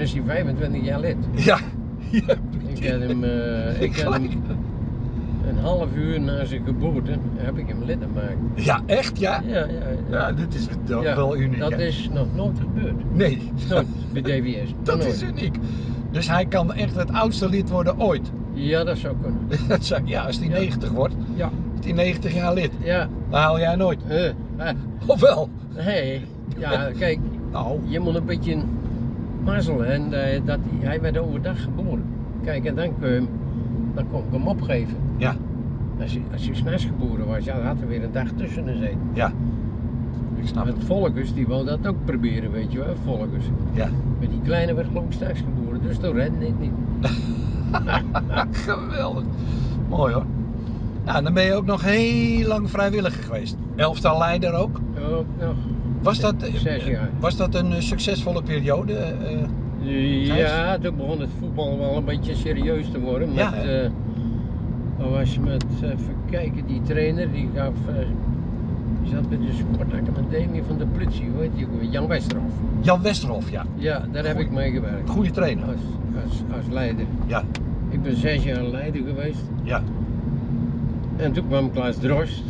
Dan is hij 25 jaar lid. Ja. ja. Ik heb hem, eh, ik heb hem een half uur na zijn geboorte heb ik hem lid gemaakt. Ja, echt ja? Ja, ja, Ja, dit is wel- Ja, wel uniek. Dat hè? is nog nooit gebeurd. Nee, Nooit bij DWS. dat Nooit. is uniek. Dus hij kan echt het oudste lid worden ooit. Ja, dat zou kunnen. Dat zou- ja, als hij Ja. 90 wordt, Ja, is hij 90 jaar lid. ja. Dan haal jij nooit. eh, eh, Of wel? nee, ja, kijk, Nou, je moet een beetje mazzelen. En eh, dat hij, hij werd overdag geboren. Kijk, en dan, kun je hem, dan kon ik hem opgeven. ja, Als hij, als hij s'nachts geboren was, ja, dan had er weer een dag tussen gezeten. ja. Ik snap Het. Volkers, die wou dat ook proberen, weet je wel, Volkers. Ja. Maar die kleine werd geloof ik s'nachts geboren, dus toen redde het niet. Geweldig. Mooi hoor. Nou, dan ben je ook nog heel lang vrijwilliger geweest. Elftal leider ook. Ook nog. Was dat, eh, Zes jaar. Was dat een eh, succesvolle periode? eh? Ja, toen begon het voetbal wel een beetje serieus te worden. Met, Ja, wat was je met, even kijken, die trainer die gaf, die zat bij de sportacademie van de politie, hoe heet die? Jan Westerhof. Jan Westerhof, ja. Ja, daar heb ik mee gewerkt. Goede trainer. Als, als, als leider. Ja, Ik ben zes jaar leider geweest. ja, En toen kwam Klaas Drost,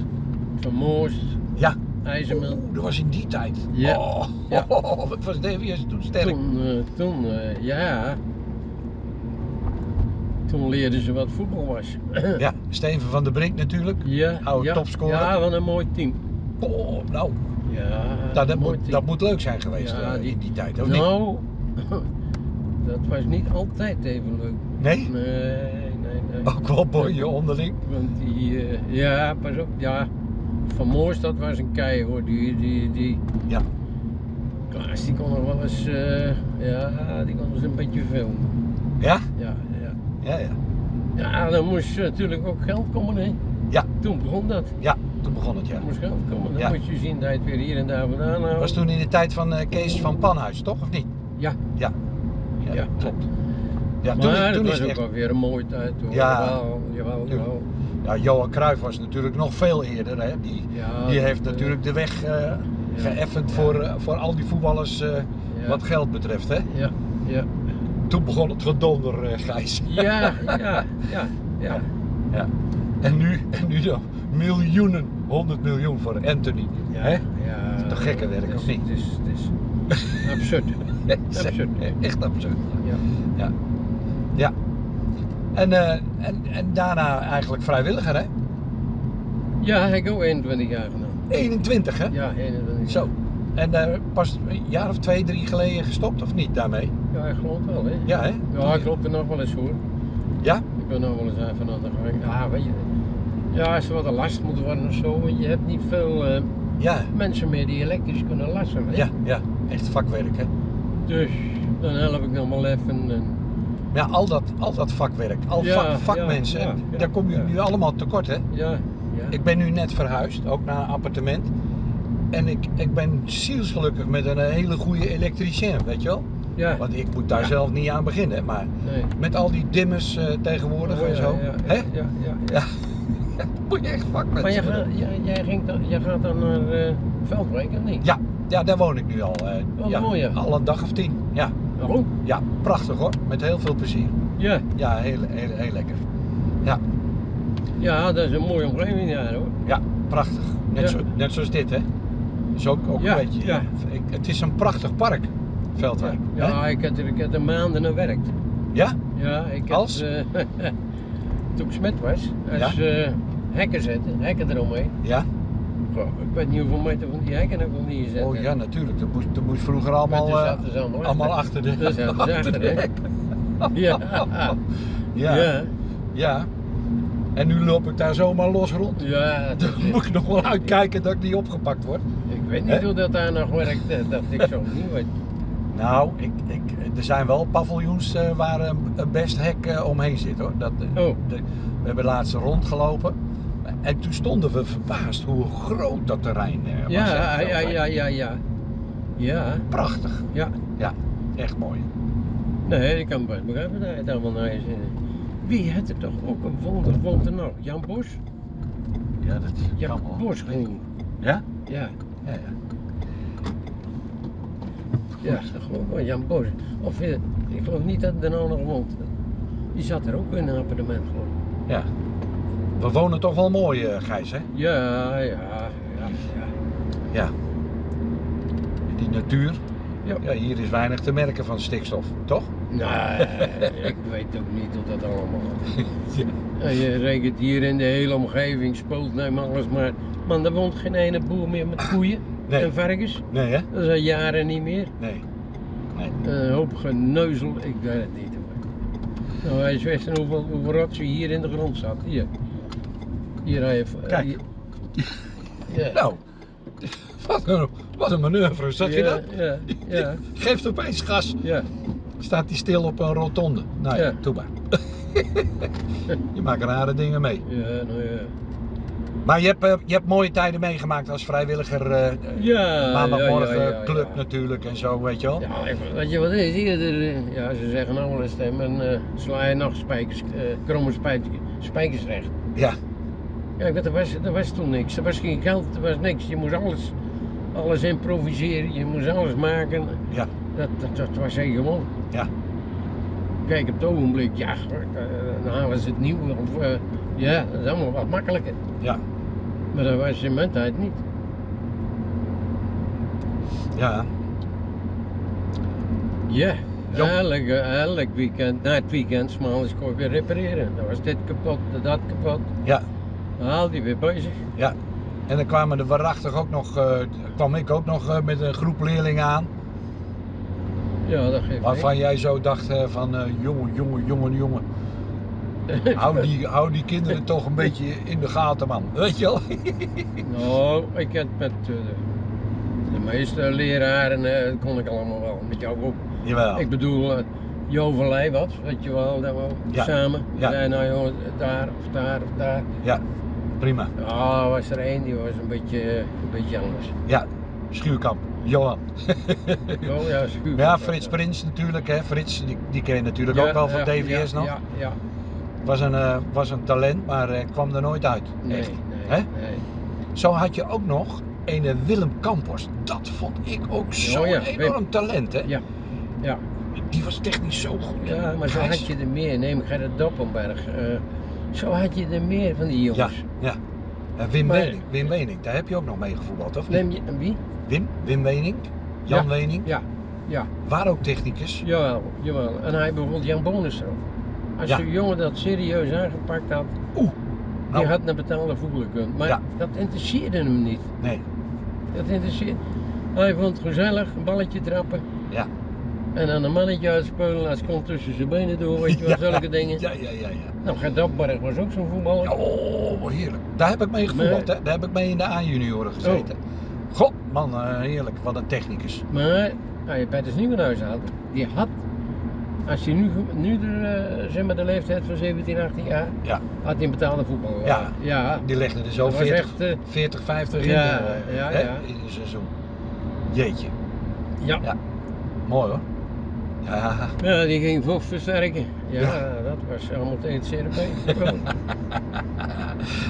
Van Moost, ja. Oeh, dat was in die tijd. Ja. Oh, Ja. wat was DWS toen sterk. Toen, eh, toen eh, ja. Toen leerden ze wat voetbal was. Ja, Steven van der Brink natuurlijk. Ja, Oude ja, topscorer. Ja, wat een mooi team. Oh, nou, Ja, nou, dat, moet, team. dat moet leuk zijn geweest Ja, eh, die- in die tijd, of niet? Nou, dat was niet altijd even leuk. Nee? Nee, nee, nee. Ook wel boeien onderling. Want die, ja, pas op, ja. Van Moors, dat was een kei hoor. Die, die, die, Ja. Klaas, die kon nog wel eens, eh, ja, die kon eens een beetje filmen. Ja? Ja, ja. Ja, ja. Ja, dan moest natuurlijk ook geld komen, hè. Ja, Toen begon dat. ja. Toen begon het, ja. Er moest geld komen. Dan Ja. moest je zien dat je het weer hier en daar vandaan houdt. was toen in de tijd van eh, Kees van Panhuis, toch? Of niet? Ja, Ja. Ja, Ja. klopt. Ja, maar toen, het toen was is ook echt... wel weer een mooie tijd hoor. Ja. Jawel, jawel, jawel. Ja, Johan Cruijff was natuurlijk nog veel eerder. Hè? Die, Ja, die dat, heeft eh, natuurlijk de weg eh, geëffend voor, eh, voor al die voetballers wat geld betreft. Hè? Ja, ja. Toen begon het gedonder, Gijs. Ja, ja, ja, ja. Ja. En nu, en nu dan miljoenen, 100 miljoen voor Anthony. Ja, Hè? ja. is toch gekke werk, of niet? Het is, het is absurd. Absurd. Echt absurd. Ja. Ja. ja. En, eh, en, en daarna eigenlijk vrijwilliger, hè? ja, ik heb ook 21 jaar gedaan. 21, hè? Ja, 21 Zo. En eh, pas een jaar of twee, drie geleden gestopt, of niet daarmee? Ja, ik geloof wel, hè. Ja, hè? Ja, ik loop er nog wel eens voor. Ja? Ik ben nog wel eens even aan de gang. Ja, weet je. Ja, als er wat een last moet worden of zo, want je hebt niet veel eh, Ja. mensen meer die elektrisch kunnen lassen. Hè? Ja, ja. Echt vakwerk, hè? Dus dan help ik nog wel even. En, Ja, al dat, al dat vakwerk, al Ja, vak, vakmensen, ja, ja, ja, daar kom je nu allemaal tekort, hè? ja, ja. Ik ben nu net verhuisd, ook naar een appartement. En ik, ik ben zielsgelukkig met een hele goede elektricien, weet je wel? ja. Want ik moet daar zelf niet aan beginnen, maar Nee. met al die dimmers eh, tegenwoordig Oh, en zo. Ja, hè? ja, ja, ja. Moet je echt vakmensen Maar jij gaat, jij, jij, ging dan, jij gaat dan naar eh Veldwijk of niet? Ja, ja, daar woon ik nu al. eh, Oh? Al een dag of tien. Ja, Waarom? ja, prachtig hoor. Met heel veel plezier. Ja. Ja, heel, heel, heel lekker. Ja, ja, dat is een mooie omgeving daar hoor. ja prachtig. Net, Ja. Zo, net zoals dit, hè? Is ook, ook Ja, een beetje. ja. Ik, het is een prachtig park, Veldwijk. hè? Ja, ik heb er, ik heb er maanden aan gewerkt. Ja? Ja, ik heb, Als? eh, toen ik smet was, als eh, hekken zetten, hekken eromheen. Ja? Ik weet niet hoeveel meter van die hekken nog niet gezet. Oh heb. ja, natuurlijk. Dat moest, dat moest vroeger allemaal, eh, zaten ze allemaal allemaal achter. achter de, zaten achter, de hek. Ja. Ja. ja. Ja. En nu loop ik daar zomaar los rond. Ja, Dan moet ik nog wel uitkijken dat ik niet opgepakt word. ik weet niet hoe dat daar nog werkt, eh, dat ik zo niet weet. Nou, ik, ik, er zijn wel paviljoens eh, waar een, best hek omheen zit hoor. Dat, Oh. de- we hebben laatst rondgelopen. En toen stonden we verbaasd hoe groot dat terrein eh, was. Ja, ja, ja, ja, ja. Ja, Prachtig. ja. Ja, echt mooi. Nee, ik kan best begrijpen dat je het allemaal naar je zin hebt. Wie had er toch ook een wonder, wonder nou? Jan Bos? Ja, dat Jan kan wel. Bos gewoon. Ja? Ja. Ja, ja. Ja, dat geloof ik. Jan Boos. Of eh, ik geloof niet dat er nou nog woont. Die zat er ook in een appartement geloof ik. Ja. We wonen toch wel mooi, eh, Gijs, hè? Ja, ja, ja, ja. Ja. Die natuur. Ja. Ja, hier is weinig te merken van stikstof, toch? Nee, ik weet ook niet hoe dat allemaal Ja. Je rekent hier in de hele omgeving, Spoeltneem, alles maar. Man, er woont geen ene boer meer met koeien Nee. en varkens. Nee, hè? Dat is al jaren niet meer. Nee. nee. Een hoop geneuzel, ik weet het niet. hoor. Nou, hij is hoeveel, hoeveel rotzooi hier in de grond zat. Hier. Hier heeft. Kijk. hier- Ja. Nou, wat een, wat een manoeuvre, zag je dat? Ja, ja, Geeft opeens gas, ja. staat hij stil op een rotonde. Nou ja, doe maar. je maakt rare dingen mee. Ja, nou ja. Maar je hebt, eh, je hebt mooie tijden meegemaakt als vrijwilliger. eh, Ja, maandagmorgen ja, ja, ja, club natuurlijk en zo, weet je wel. Ja, weet je wat is? Hier, er, ja, ze zeggen nou wel eens uh, sla je nog spijkers, eh, kromme spijkers, spijkers recht. Ja, Kijk, er was, er was toen niks. Er was geen geld, er was niks. Je moest alles, alles improviseren, je moest alles maken. ja, Dat, dat, dat was heel gewoon. ja. Kijk, op het ogenblik, ja, eh, dan halen ze het nieuw. Of, eh, ja, dat is allemaal wat makkelijker. ja. Maar dat was in mijn tijd niet. ja. Ja, elk, elk weekend, na het weekend, smaals kon ik weer repareren. Dan was dit kapot, dat kapot. Ja, Haal die weer bezig. ja. En dan kwamen er waarachtig ook nog, eh, kwam ik ook nog eh, met een groep leerlingen aan. Ja, dat geeft Waarvan jij zo dacht eh, van, jongen, jongen, jongen, jongen. Hou die, hou die kinderen toch een beetje in de gaten, man. Weet je wel? Nou, ik heb met de, de meeste leraren, dat kon ik allemaal wel. Met jou ook. Jawel. Ik bedoel, uh, Joverlei wat, weet je wel, dat we Ja. samen. Ja. nou jongens, daar of daar of daar. Ja, prima. Ja, was er één die was een beetje, een beetje anders. Ja, Schuurkamp, Johan. Oh ja, schuur. Ja, Frits Prins natuurlijk, hè. Frits, die, die ken je natuurlijk Ja, ook wel van DVS nog. Ja, ja. Was, een, eh, was een talent, maar eh, kwam er nooit uit. Nee, Echt. nee, Hè? nee. Zo had je ook nog een Willem Campos. Dat vond ik ook zo'n Oh enorm talent, hè. Ja, ja. Die was technisch zo goed. Ja, maar zo had je er meer. Neem Gerrit Doppenberg. eh, zo had je er meer van die Ja, jongens. ja. En Wim Maar- Wim Wening, daar heb je ook nog mee gevoetbald, of niet? Je wie? Wim, Wim Wening, Jan Ja. Wening, Ja, ja, waar ook technicus. jawel, jawel. En hij bijvoorbeeld Jan Bonus erop. Als Ja. zo'n jongen dat serieus aangepakt had, Oeh, die nou, had naar betaalde voetballen kunnen. Maar Ja. dat interesseerde hem niet. nee, Dat interesseerde. Hij vond het gezellig, een balletje trappen. ja. En dan een mannetje uitspelen, als komt tussen zijn benen door, weet je wel, zulke dingen. Ja, ja, ja, ja. Nou, Gert Doppenberg was ook zo'n voetballer. Oh, heerlijk. Daar heb ik mee gevoetbald, hè. Daar heb ik mee in de A-junioren gezeten. Oh. God, man, eh, heerlijk. Wat een technicus. Maar als je Petters Nieuwenhuis had, die had, als hij nu, nu de, eh, zeg maar de leeftijd van 17, 18 jaar, Ja, had hij een betaalde voetbal. Ja. ja. die legde er zo Dat was 40, echt, eh, 40 50 in, eh, ja, hè, in een seizoen. Jeetje, Ja. Ja. mooi hoor. Ja, Ja, die ging vocht versterken. Ja, Ja. dat was allemaal tegen het CRB.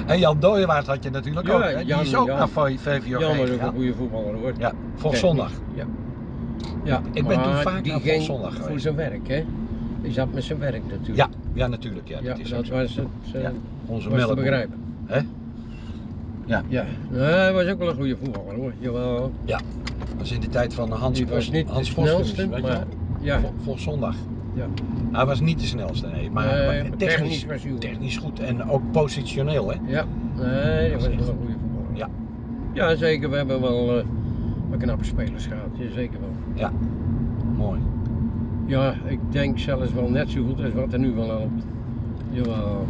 en Jan Dooyewaard had je natuurlijk Ja, ook. Hè? Die Jan- is ook Jan. naar V- VVOG Jan was ook een goede voetballer hoor. Ja, zondag. Ja. ja. Ik ben toen vaak die naar ging Volkszondag voor geweest. zijn werk, hè? Die zat met zijn werk natuurlijk. Ja, ja natuurlijk. Ja, ja dat is was het. Ja, onze was te begrijpen. Hè? Ja. Ja, nou, hij was ook wel een goede voetballer hoor. Jawel. Dat was in de tijd van Hans Die was niet Hans de snelste, maar? Ja. Vol- zondag. Ja. Hij was niet de snelste, nee. Maar, Nee, maar maar technisch, technisch goed. technisch goed en ook positioneel, hè? Ja, nee, dat was echt- wel een goede voetballer. Ja. Ja, zeker. We hebben wel eh, wat knappe spelers gehad. Ja, zeker wel. Mooi. Ja, ik denk zelfs wel net zo goed als wat er nu van loopt. Jawel.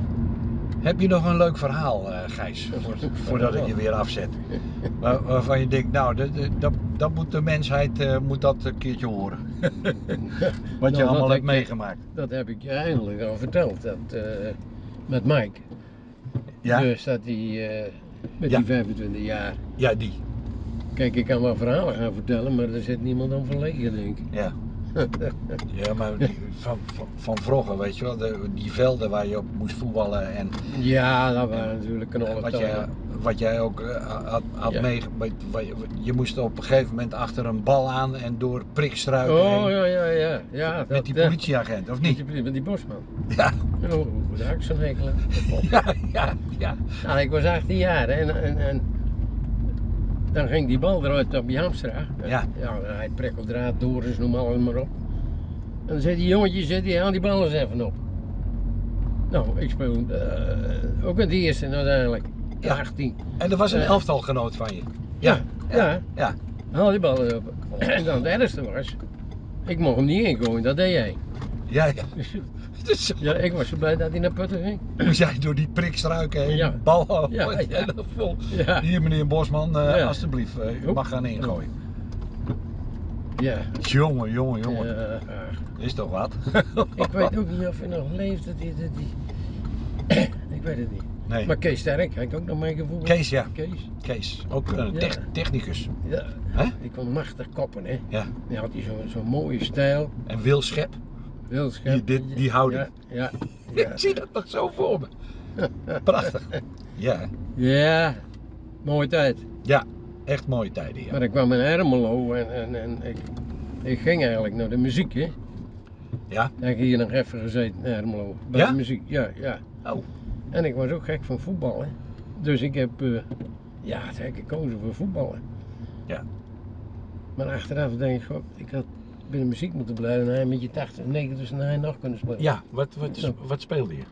Heb je nog een leuk verhaal, eh, Gijs? Voor- voordat ik je weer afzet. Waar- waarvan je denkt, nou, dat, dat- dat, moet de mensheid eh, moet dat een keertje horen. Wat je dat allemaal heb hebt meegemaakt. Dat heb ik je eindelijk al verteld. Dat, eh, met Mike. Ja? Dus dat eh, met Ja. die 25 jaar. Ja, die. Kijk, ik kan wel verhalen gaan vertellen, maar er zit niemand aan verlegen, denk ik. Ja. Ja, maar die, van, van, van vroeger, weet je wel, de, die velden waar je op moest voetballen en Ja, dat waren natuurlijk wat, knollen jij, wat jij ook eh, had, had Ja. mee, wat- wat je, moest op een gegeven moment achter een bal aan en door prikstruiken Oh, heen ja, ja, ja. ja met dat, die eh, politieagent, of Met niet? die, poli- met die bosman. Ja, Oh, daar had ik zo'n hekel aan. ja, ja, ja. Nou, ik was 18 jaar en, en, en dan ging die bal eruit op Jamstra. Ja. Ja, hij prikkeldraad, Doris, noem alles maar op. En dan zei die jongetje, zei die, haal die bal eens even op. Nou, ik speel eh, ook in de eerste uiteindelijk. Ja. 18. En er was een Ja. elftalgenoot van je. Ja, ja. ja. Haal die bal eens op. En dan het ergste was, ik mocht hem niet ingooien, dat deed jij. Ja, ja. Dus Ja, ik was zo blij dat hij naar putten ging. moest jij door die prikstruiken heen, Ja. bal Ja, ja. vol. Ja. Hier meneer Bosman, Ja. alstublieft, eh, u mag gaan ingooien. Ja. Jongen, jongen, jongen. Ja, Is toch wat? ik weet ook niet of hij nog leeft, dat die, dat die. ik weet het niet. Nee. Maar Kees Sterk, hij heeft ook nog meegevoeld. Kees, ja. Kees. Kees, ook een technicus. Ja. Hè? Die kon machtig koppen, hè. Ja. Die had hij zo'n zo mooie stijl. En Wil Schep. Heel scherp. Die- die houding. Ja, ja. Ik zie dat nog zo voor me. Prachtig. Ja, Ja, mooie tijd. ja. Echt mooie tijden, ja. Maar ik kwam in Ermelo en, en, en ik, ik ging eigenlijk naar de muziek, hè. Ja? Ik heb hier nog even gezeten in Ermelo. Bij Ja? de muziek, ja, ja. Oh, En ik was ook gek van voetballen. Dus ik heb, eh, ja, ik gekozen voor voetballen. Ja. Maar achteraf denk ik, god, ik had bij de muziek moeten blijven en hij met je 80, 90 dus hij nog kunnen spelen. ja. Wat, wat, Zo. wat speelde je?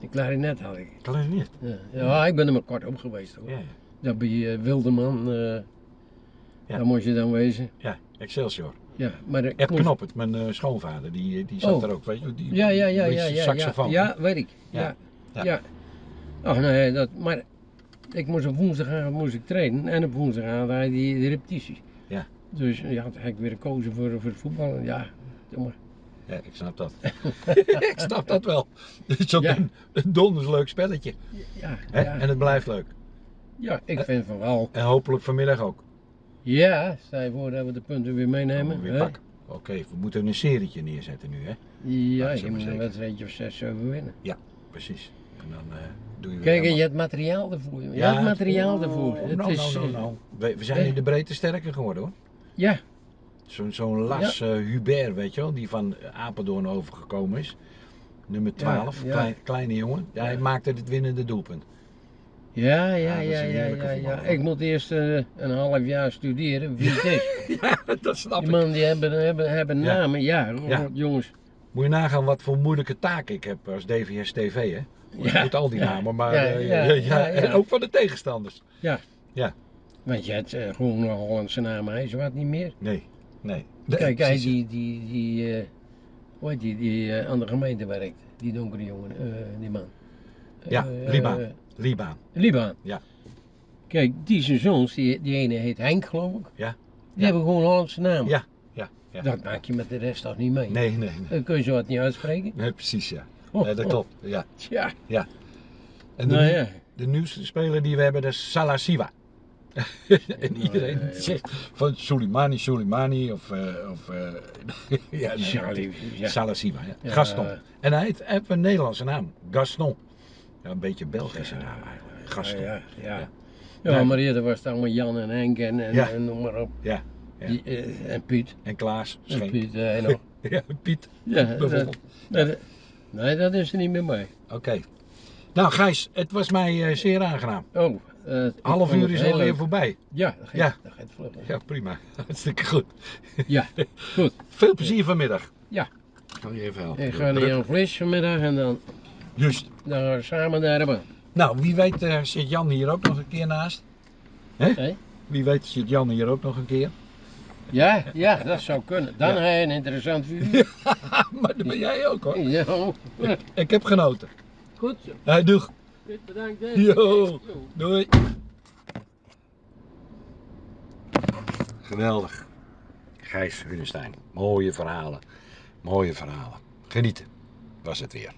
De klarinet had ik. Klarinet. Ja, ja ik ben er maar kort op geweest hoor. Ja, Dat bij eh, Wilderman, eh Ja. daar moest je dan wezen. ja. Excelsior. Ja, maar ik Ed Knoppert, mijn eh, schoonvader, die, die zat Oh. er ook, weet je? Die, Ja, ja, ja, ja, ja, saxofoon. ja, weet ik. Ja. Ja. Oh nee, dat, maar ik moest op woensdagavond moest ik trainen en op woensdagavond had je die, die repetities. Ja. Dus ja, heb ik weer gekozen voor, voor het voetballen. Ja, maar. Ja, ik snap dat. ik snap dat wel. Het is ook Ja. een, een donders leuk spelletje. Ja, ja. En het blijft leuk. ja, ik vind van wel. En hopelijk vanmiddag ook. Ja, stel je voor dat we de punten weer meenemen. Oh, weer. Oké, we moeten een serietje neerzetten nu, hè? Ja, je moet een wedstrijdje of 6, 7 winnen. Precies. En dan eh, doe je weer Kijk, helemaal- je hebt materiaal ervoor. Je hebt materiaal ervoor. Oh, Het nou, is, nou, nou, eh, nou. We, we zijn in de breedte sterker geworden hoor. Ja, Zo'n zo'n Las eh, Hubert, weet je wel, die van Apeldoorn overgekomen is. Nummer 12, ja. Klein, kleine jongen. Ja, hij maakte het winnende doelpunt. ja, ja, Ja, ja, dat is ja, een ja, heerlijke ja, voetballer. Ik moet eerst eh, een half jaar studeren wie het is. Ja, dat snap Die mannen die hebben, hebben, hebben Ja. namen, ja, Ja. jongens. Moet je nagaan wat voor moeilijke taak ik heb als DVS TV, hè? Je Ja. moet al die Ja. namen, maar Ja, eh, ja, ja, ja, En ja. ook van de tegenstanders. Want je hebt eh, gewoon een Hollandse naam, hij wat niet meer. Nee, nee. Kijk, hij die, die, die, eh, hoe heet die, die eh, aan de gemeente werkt, die donkere jongen, die man. Ja, Liebaan. eh, Liebaan. Liebaan. Ja. Kijk, die zijn zoons, die, die ene heet Henk geloof ik. Ja. Die Ja. hebben gewoon Hollandse naam. Ja, ja, ja. Dat maak je met de rest toch niet mee. Nee, nee, nee. Dan kun je zo wat niet uitspreken. Nee, precies, ja. Oh, Nee, dat oh, klopt. Ja. Ja, En de, nou ja. de nieuwste speler die we hebben, dat is Salasiva. en Nou, iedereen ja, ja. zegt van Soleimani, Soleimani of, eh of eh, ja, nee, Charlie, ja. Salasiva, ja. Ja. Gaston. En hij heeft, een Nederlandse naam, Gaston. Ja, een beetje Belgische naam eigenlijk. Gaston. Ja, ja. Ja. ja. Maar eerder was het allemaal Jan en Henk en, en, Ja. en noem maar op. Ja, ja. Die, eh, en Piet. En Klaas, En. Piet, eh, en nog. Ja, Piet, Ja, dat, bijvoorbeeld. dat- nee, dat is er niet meer bij. Oké. Nou Gijs, het was mij eh, zeer aangenaam. Oh, Half uur is alweer leuk. voorbij. Ja, dat gaat, Ja. dat gaat vlug. Ja, prima. Hartstikke goed. Ja, goed. Veel plezier vanmiddag. Ja. Ik zal je even helpen. Ik ga naar Jan Vlis vanmiddag en dan, Juist. dan gaan we samen daar hebben. Nou, wie weet zit Jan hier ook nog een keer naast. Hé? Wie weet zit Jan hier ook nog een keer. Ja, ja, dat zou kunnen. Dan Ja. heb je een interessant vuur. maar dat ben jij ook hoor. Ja, Ik heb genoten. goed zo. Hey, doeg. Goed, bedankt. hè. Yo. Doei. Geweldig. Gijs Hunestein. Mooie verhalen. Mooie verhalen. Genieten was het weer.